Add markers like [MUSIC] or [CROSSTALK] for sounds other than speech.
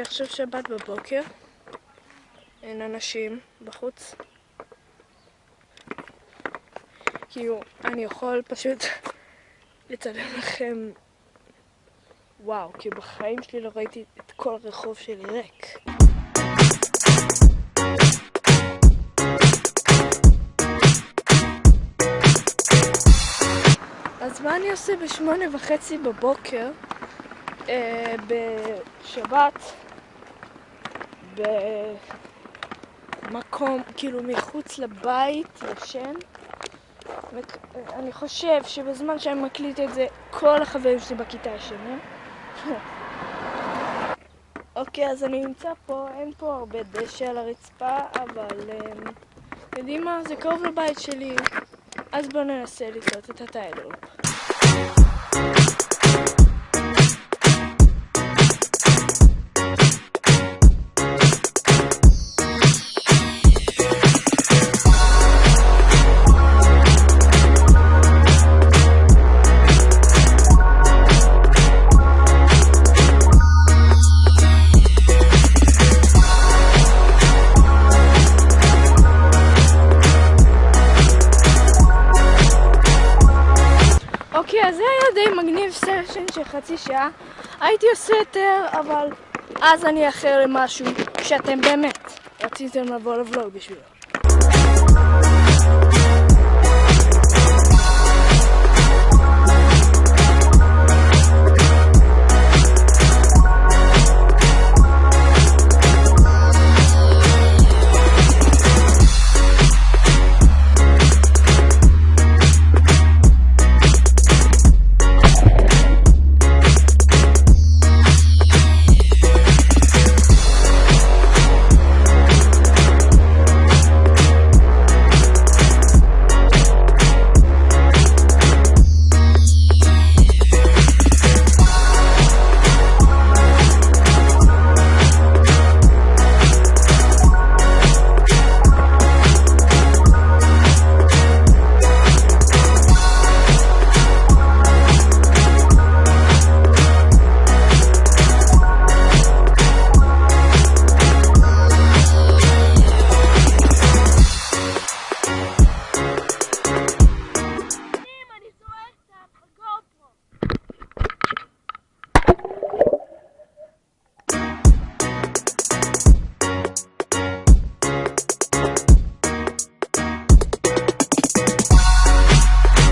עכשיו שבת בבוקר, אין אנשים בחוץ. כאילו, אני יכול פשוט [LAUGHS] לצלם לכם, וואו, כי בחיים שלי לא ראיתי את כל הרחוב שלי ריק. אז מה אני עושה בשמונה וחצי בבוקר אה, בשבת במקום, כאילו מחוץ לבית, ישן? אני חושב שבזמן שאני מקליט את זה, כל החברים שלי בכיתה ישנים. [LAUGHS] אוקיי, אז אני נמצא פה, אין פה הרבה דשא על הרצפה, אבל um, יודעים מה? זה קרוב לבית שלי, אז בואו ננסה לתלות את הטיילופ. זה היה די מגניב סשן של חצי שעה. הייתי עושה יותר, אבל אז אני אחר למשהו שאתם באמת רציתם לבוא לבלוג בשבילו.